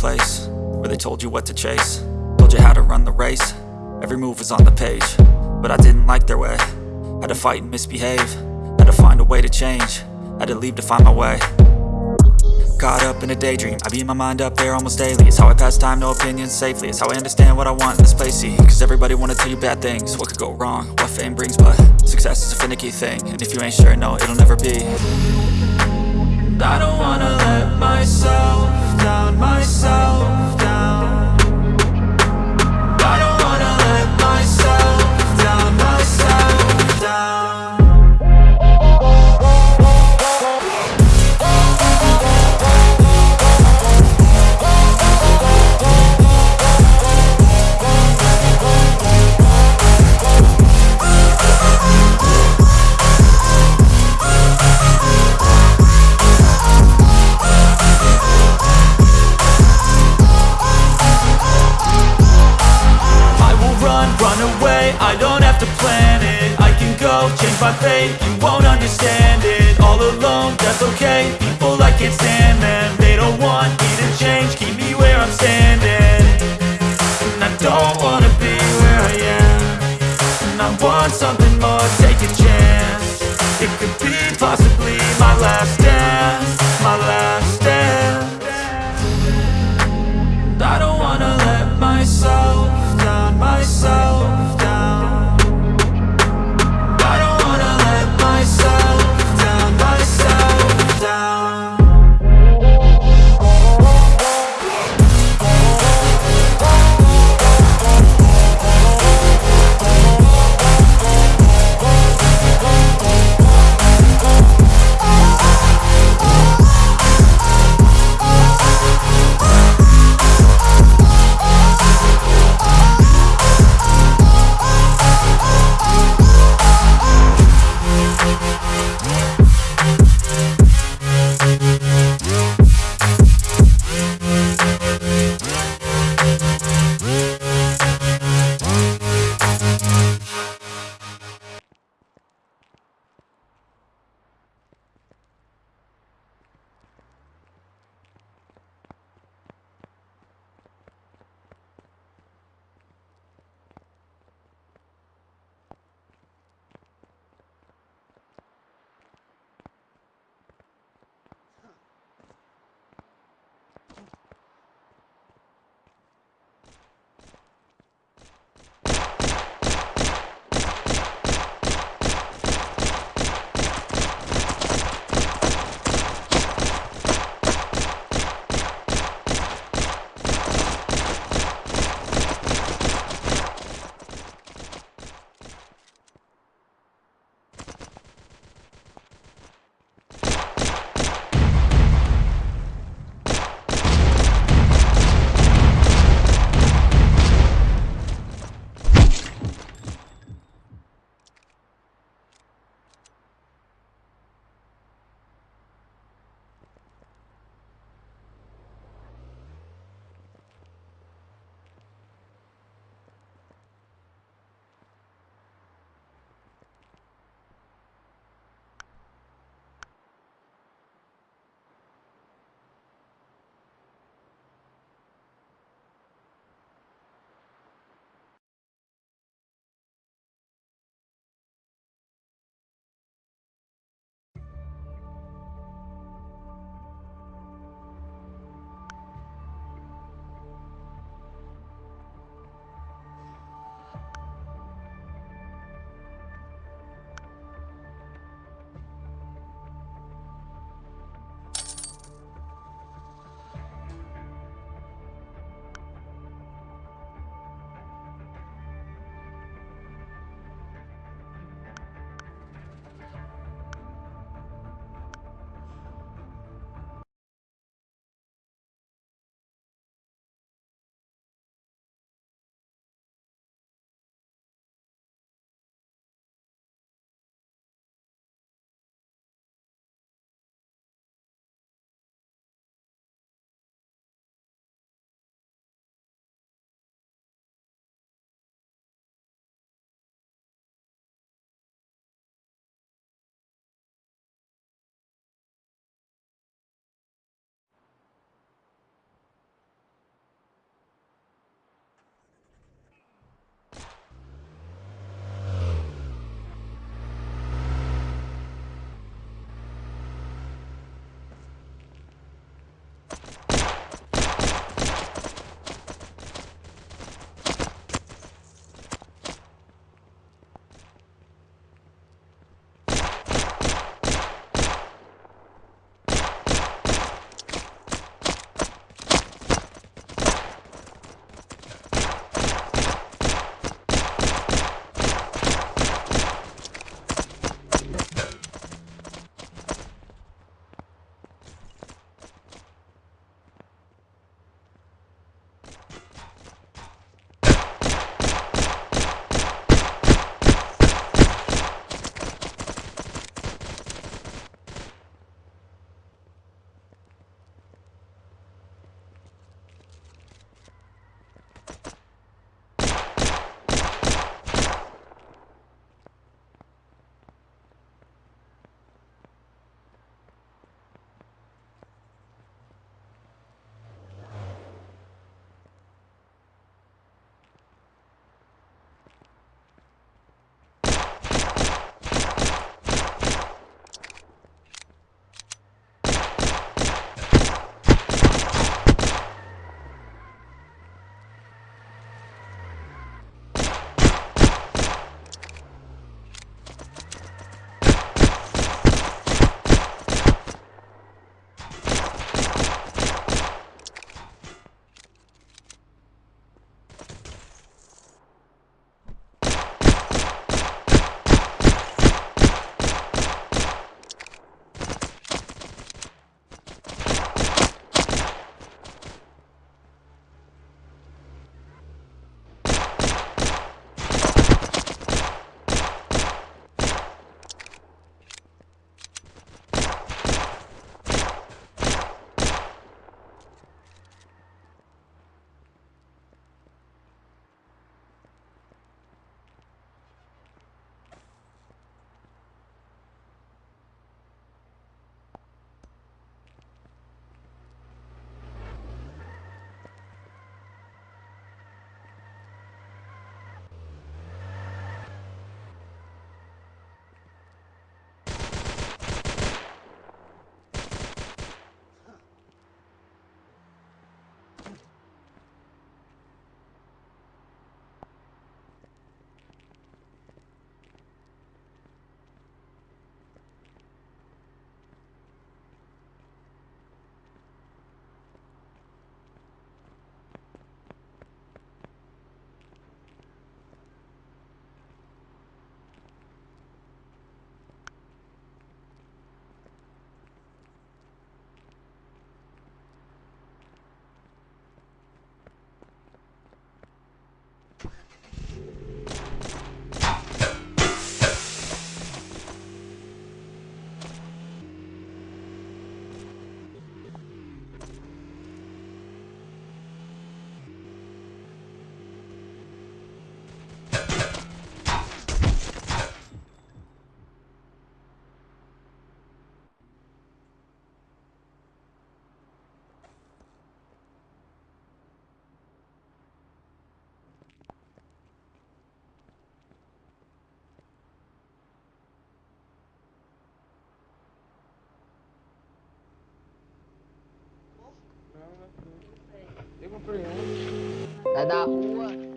place Where they told you what to chase. Told you how to run the race. Every move was on the page But I didn't like their way. Had to fight and misbehave. Had to find a way to change. Had to leave to find my way. Caught up in a daydream. I beat my mind up there almost daily. It's how I pass time, no opinions safely. It's how I understand what I want in this place, see Cause everybody wanna tell you bad things. What could go wrong, what fame brings But success is a finicky thing. And if you ain't sure, no, it'll never be. I don't wanna change my fate, you won't understand it. All alone, that's okay, people I can't stand them They don't want me to change, keep me where I'm standing. And I don't wanna be where I am. And I want something 不是，来。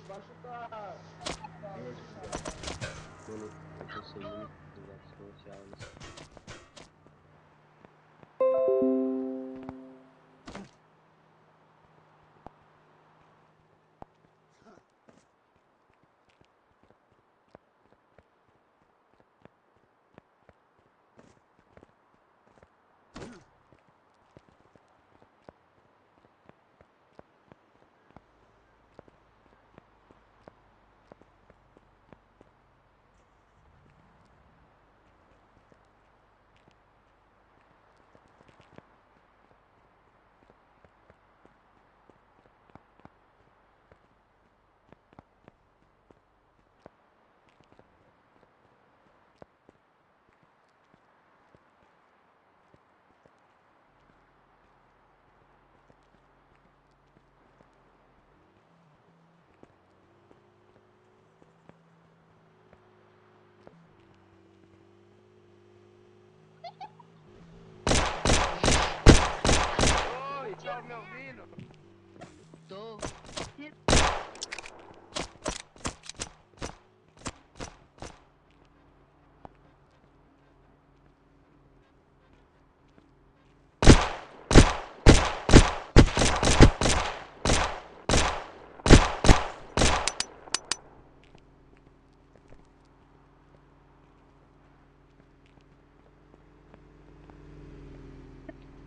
Debaixo tá. Mano, eu tô sem muito negócio comercial nisso. Oi, tá me ouvindo? Tô.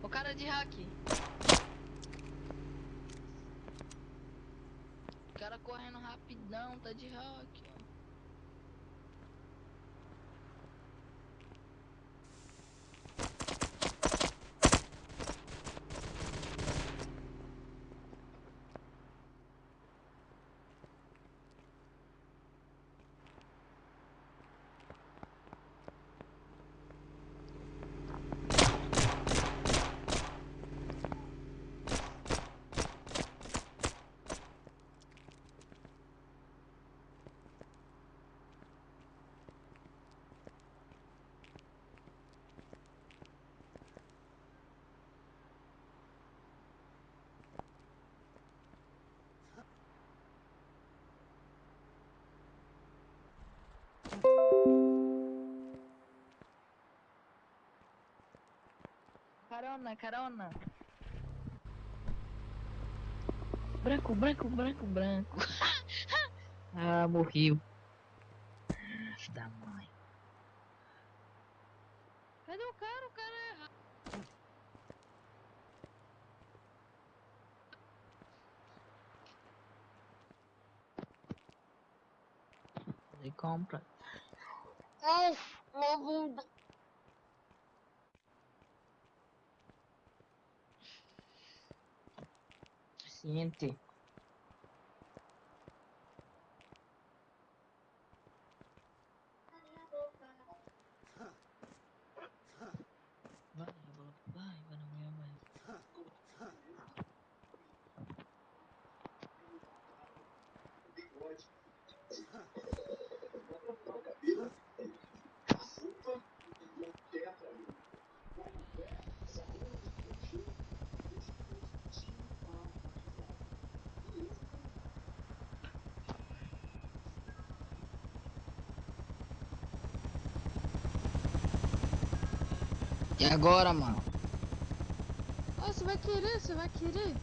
O cara de hack. O cara correndo rapidão, tá de hack. ó. Carona, carona. Branco, branco, branco, branco. ah, morreu. Da mãe. Cadê o cara? O cara é errado. Ele compra. Ai, minha siguiente. E agora, mano? Ah, você vai querer, você vai querer.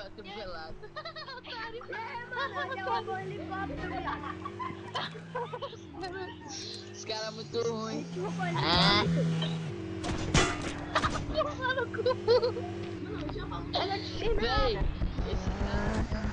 Morreu atropelado. É, mano, eu pagou o helicóptero, viado. Os caras é muito ruins. Ah. Toma no cu. Olha que nada. esse cara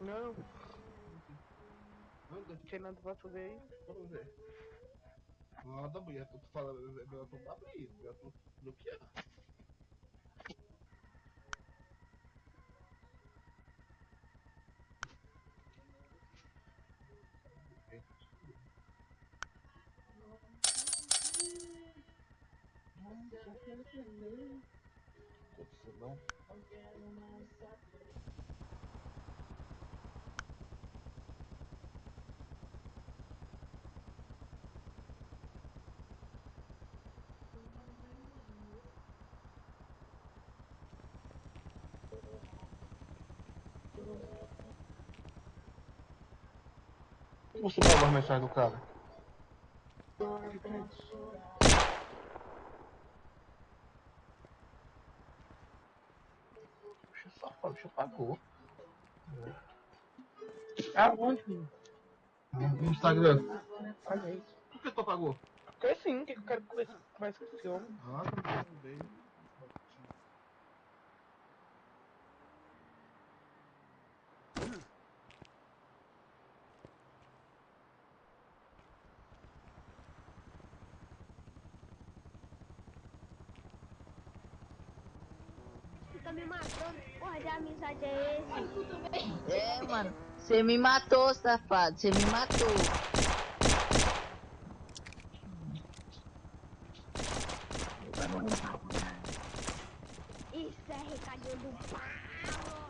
Não, Anda. não tinha nada pra fazer aí. Vamos ver. Nada, mulher. Eu tô falando. Eu tô abrir. Eu tô bloqueando. Aconteceu não? Você pegou a mensagem do cara? Puxa, safado, deixa pagou. Aonde, menino? No Instagram. Olha aí. Por que tu apagou? Porque sim, o que eu quero conversar mais com esse homem? Ah, tudo bem. Você tá me matando. Porra de amizade é esse? É, mano. Você me matou, safado. Você me matou. Isso é recadinho do pau.